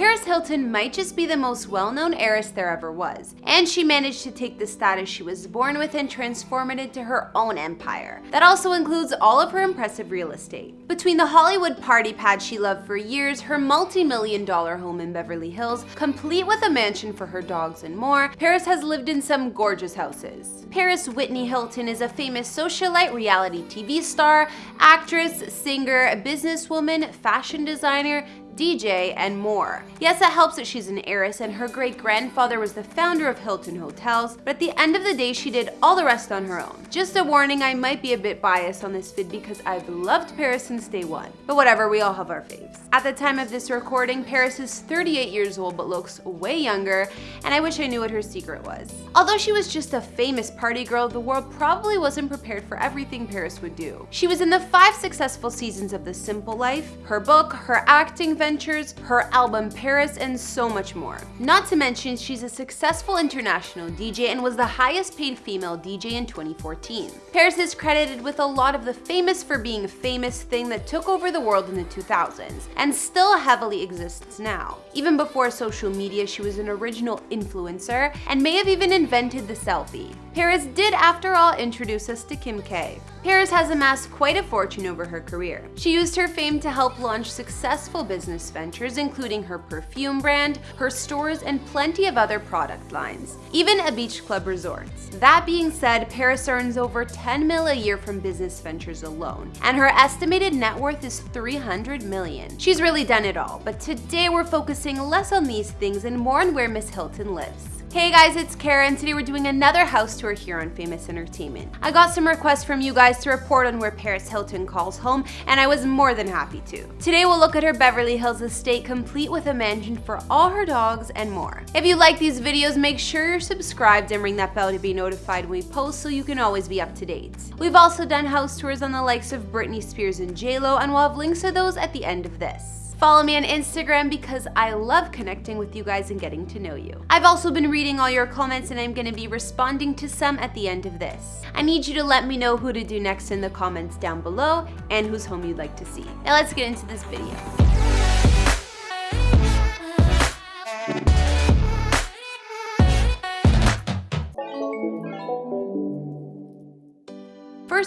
Paris Hilton might just be the most well-known heiress there ever was, and she managed to take the status she was born with and transform it into her own empire. That also includes all of her impressive real estate. Between the Hollywood party pad she loved for years, her multi-million dollar home in Beverly Hills, complete with a mansion for her dogs and more, Paris has lived in some gorgeous houses. Paris Whitney Hilton is a famous socialite reality TV star, actress, singer, businesswoman, fashion designer, DJ, and more. Yes, it helps that she's an heiress and her great-grandfather was the founder of Hilton Hotels, but at the end of the day, she did all the rest on her own. Just a warning, I might be a bit biased on this vid because I've loved Paris since day one. But whatever, we all have our faves. At the time of this recording, Paris is 38 years old but looks way younger, and I wish I knew what her secret was. Although she was just a famous party girl, the world probably wasn't prepared for everything Paris would do. She was in the five successful seasons of The Simple Life, her book, her acting ventures, her album Paris, and so much more. Not to mention, she's a successful international DJ and was the highest paid female DJ in 2014. Paris is credited with a lot of the famous for being famous thing that took over the world in the 2000s, and still heavily exists now. Even before social media, she was an original influencer and may have even invented the selfie. Paris did, after all, introduce us to Kim K. Paris has amassed quite a fortune over her career. She used her fame to help launch successful business ventures, including her perfume brand, her stores, and plenty of other product lines, even a beach club resorts. That being said, Paris earns over 10 mil a year from business ventures alone, and her estimated net worth is 300 million. She's really done it all, but today we're focusing less on these things and more on where Miss Hilton lives. Hey guys, it's Kara and today we're doing another house tour here on Famous Entertainment. I got some requests from you guys to report on where Paris Hilton calls home and I was more than happy to. Today we'll look at her Beverly Hills estate complete with a mansion for all her dogs and more. If you like these videos, make sure you're subscribed and ring that bell to be notified when we post so you can always be up to date. We've also done house tours on the likes of Britney Spears and JLo and we'll have links to those at the end of this. Follow me on Instagram because I love connecting with you guys and getting to know you. I've also been reading all your comments and I'm going to be responding to some at the end of this. I need you to let me know who to do next in the comments down below and whose home you'd like to see. Now let's get into this video.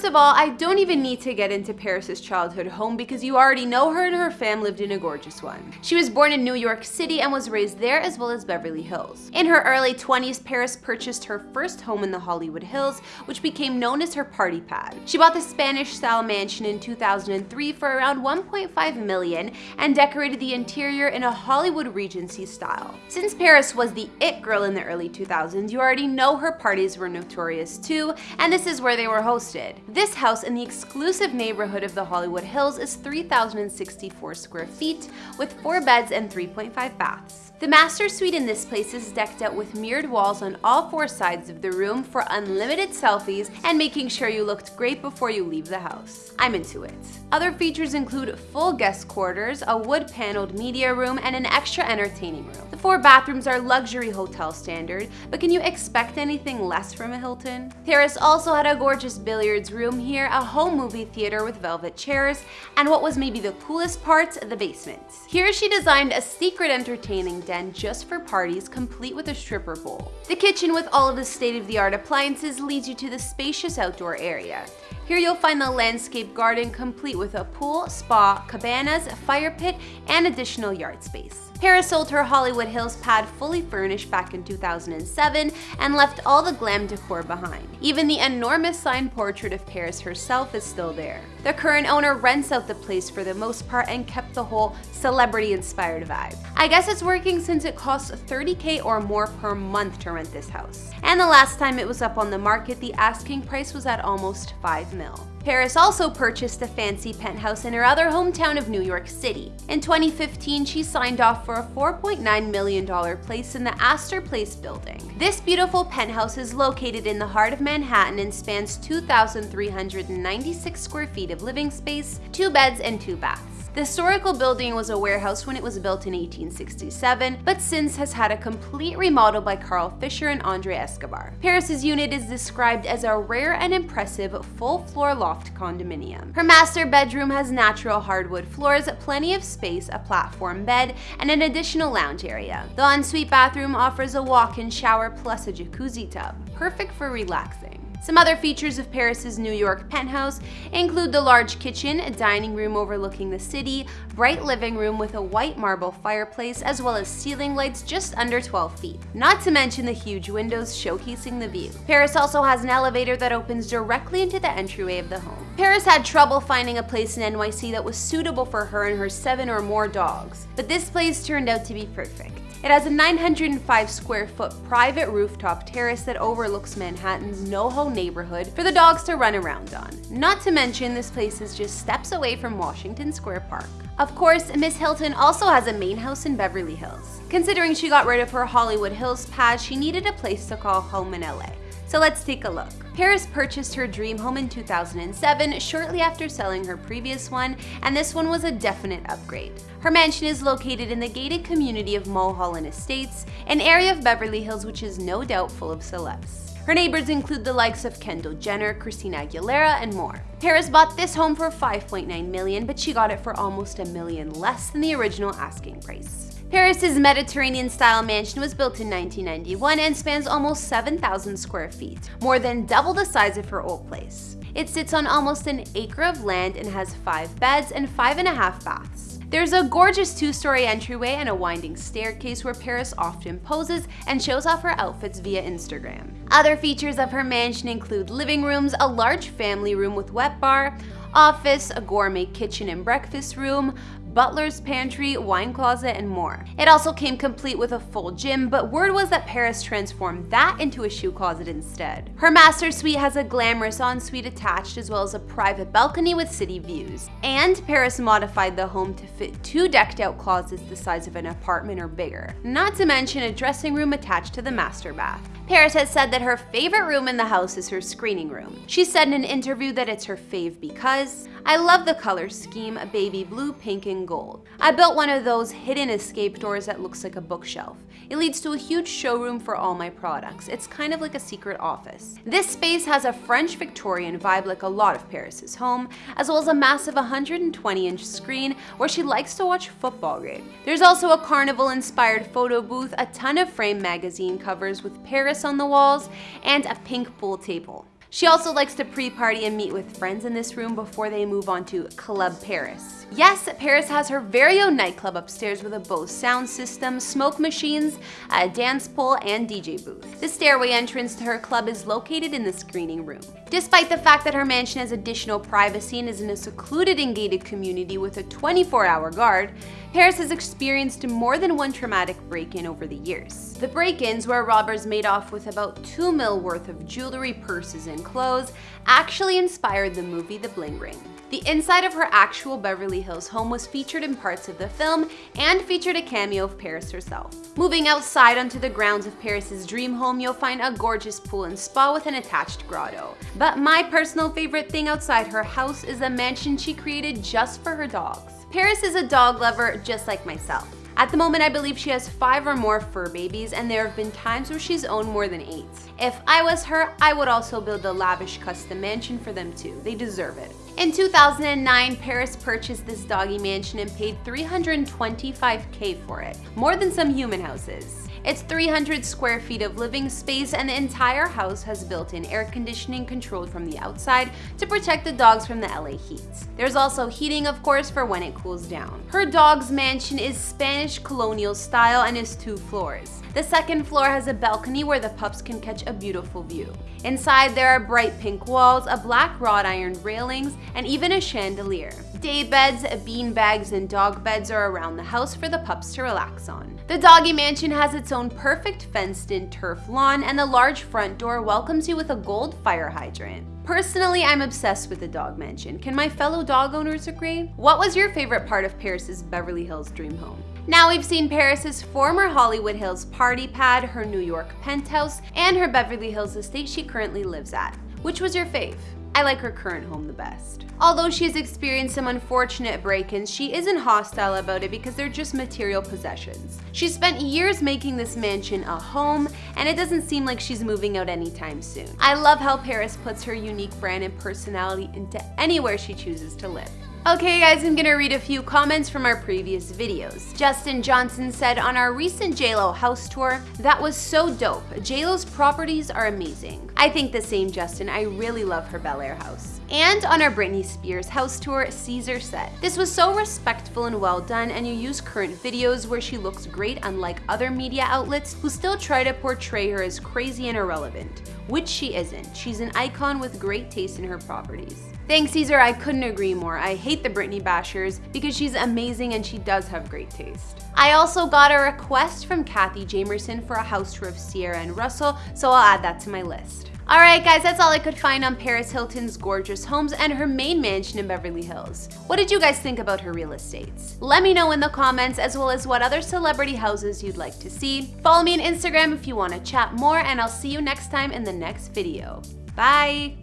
First of all, I don't even need to get into Paris's childhood home because you already know her and her fam lived in a gorgeous one. She was born in New York City and was raised there as well as Beverly Hills. In her early 20s, Paris purchased her first home in the Hollywood Hills, which became known as her party pad. She bought the Spanish-style mansion in 2003 for around 1.5 million and decorated the interior in a Hollywood Regency style. Since Paris was the it girl in the early 2000s, you already know her parties were notorious too, and this is where they were hosted. This house in the exclusive neighborhood of the Hollywood Hills is 3,064 square feet with 4 beds and 3.5 baths. The master suite in this place is decked out with mirrored walls on all four sides of the room for unlimited selfies and making sure you looked great before you leave the house. I'm into it. Other features include full guest quarters, a wood-paneled media room, and an extra entertaining room. The four bathrooms are luxury hotel standard, but can you expect anything less from a Hilton? Paris also had a gorgeous billiards room here, a home movie theater with velvet chairs, and what was maybe the coolest part, the basement. Here she designed a secret entertaining den just for parties, complete with a stripper pole. The kitchen with all of the state-of-the-art appliances leads you to the spacious outdoor area. Here you'll find the landscape garden complete with a pool, spa, cabanas, fire pit, and additional yard space. Paris sold her Hollywood Hills pad fully furnished back in 2007 and left all the glam decor behind. Even the enormous signed portrait of Paris herself is still there. The current owner rents out the place for the most part and kept the whole celebrity-inspired vibe. I guess it's working since it costs 30k or more per month to rent this house. And the last time it was up on the market, the asking price was at almost 5 mil. Paris also purchased a fancy penthouse in her other hometown of New York City. In 2015, she signed off for a $4.9 million place in the Astor Place building. This beautiful penthouse is located in the heart of Manhattan and spans 2,396 square feet of living space, two beds, and two baths. The historical building was a warehouse when it was built in 1867, but since has had a complete remodel by Carl Fisher and Andre Escobar. Paris's unit is described as a rare and impressive full-floor loft condominium. Her master bedroom has natural hardwood floors, plenty of space, a platform bed, and an additional lounge area. The ensuite bathroom offers a walk-in shower plus a jacuzzi tub, perfect for relaxing. Some other features of Paris's New York penthouse include the large kitchen, a dining room overlooking the city, bright living room with a white marble fireplace, as well as ceiling lights just under 12 feet. Not to mention the huge windows showcasing the view. Paris also has an elevator that opens directly into the entryway of the home. Paris had trouble finding a place in NYC that was suitable for her and her seven or more dogs, but this place turned out to be perfect. It has a 905 square foot private rooftop terrace that overlooks Manhattan's NoHo neighborhood for the dogs to run around on. Not to mention, this place is just steps away from Washington Square Park. Of course, Miss Hilton also has a main house in Beverly Hills. Considering she got rid of her Hollywood Hills pad, she needed a place to call home in LA. So let's take a look. Paris purchased her dream home in 2007, shortly after selling her previous one, and this one was a definite upgrade. Her mansion is located in the gated community of Mulholland Estates, an area of Beverly Hills which is no doubt full of celebs. Her neighbors include the likes of Kendall Jenner, Christina Aguilera, and more. Paris bought this home for 5.9 million, but she got it for almost a million less than the original asking price. Paris's Mediterranean-style mansion was built in 1991 and spans almost 7,000 square feet, more than double the size of her old place. It sits on almost an acre of land and has five beds and five and a half baths. There's a gorgeous two-story entryway and a winding staircase where Paris often poses and shows off her outfits via Instagram. Other features of her mansion include living rooms, a large family room with wet bar, office, a gourmet kitchen and breakfast room, butler's pantry, wine closet, and more. It also came complete with a full gym, but word was that Paris transformed that into a shoe closet instead. Her master suite has a glamorous ensuite attached as well as a private balcony with city views. And Paris modified the home to fit two decked out closets the size of an apartment or bigger, not to mention a dressing room attached to the master bath. Paris has said that her favorite room in the house is her screening room. She said in an interview that it's her fave because I love the color scheme, baby blue, pink, and gold. I built one of those hidden escape doors that looks like a bookshelf. It leads to a huge showroom for all my products. It's kind of like a secret office. This space has a French Victorian vibe like a lot of Paris's home, as well as a massive 120-inch screen where she likes to watch football game. There's also a carnival-inspired photo booth, a ton of frame magazine covers with Paris on the walls, and a pink pool table. She also likes to pre-party and meet with friends in this room before they move on to Club Paris. Yes, Paris has her very own nightclub upstairs with a Bose sound system, smoke machines, a dance pole, and DJ booth. The stairway entrance to her club is located in the screening room. Despite the fact that her mansion has additional privacy and is in a secluded and gated community with a 24-hour guard, Paris has experienced more than one traumatic break-in over the years. The break-ins, where robbers made off with about 2 mil worth of jewelry, purses, and clothes, actually inspired the movie The Bling Ring. The inside of her actual Beverly Hills home was featured in parts of the film and featured a cameo of Paris herself. Moving outside onto the grounds of Paris's dream home, you'll find a gorgeous pool and spa with an attached grotto. But my personal favorite thing outside her house is a mansion she created just for her dogs. Paris is a dog lover just like myself. At the moment, I believe she has five or more fur babies, and there have been times where she's owned more than eight. If I was her, I would also build a lavish custom mansion for them too. They deserve it. In 2009, Paris purchased this doggy mansion and paid 325k for it, more than some human houses. It's 300 square feet of living space and the entire house has built-in air conditioning controlled from the outside to protect the dogs from the LA heat. There's also heating of course for when it cools down. Her dog's mansion is Spanish colonial style and is two floors. The second floor has a balcony where the pups can catch a beautiful view. Inside there are bright pink walls, a black wrought iron railings, and even a chandelier. Day beds, bean bags, and dog beds are around the house for the pups to relax on. The doggy mansion has its own perfect fenced-in turf lawn, and the large front door welcomes you with a gold fire hydrant. Personally, I'm obsessed with the dog mansion. Can my fellow dog owners agree? What was your favorite part of Paris's Beverly Hills dream home? Now we've seen Paris's former Hollywood Hills party pad, her New York penthouse, and her Beverly Hills estate she currently lives at. Which was your fave? I like her current home the best. Although she has experienced some unfortunate break-ins, she isn't hostile about it because they're just material possessions. She spent years making this mansion a home, and it doesn't seem like she's moving out anytime soon. I love how Paris puts her unique brand and personality into anywhere she chooses to live. Okay guys, I'm gonna read a few comments from our previous videos. Justin Johnson said on our recent JLo house tour, that was so dope. JLo's properties are amazing. I think the same Justin, I really love her Bel Air house. And on our Britney Spears house tour, Caesar said, This was so respectful and well done and you use current videos where she looks great unlike other media outlets who still try to portray her as crazy and irrelevant, which she isn't. She's an icon with great taste in her properties. Thanks, Caesar. I couldn't agree more. I hate the Britney bashers because she's amazing and she does have great taste. I also got a request from Kathy Jamerson for a house tour of Ciara and Russell, so I'll add that to my list. Alright guys, that's all I could find on Paris Hilton's gorgeous homes and her main mansion in Beverly Hills. What did you guys think about her real estates? Let me know in the comments as well as what other celebrity houses you'd like to see. Follow me on Instagram if you want to chat more and I'll see you next time in the next video. Bye!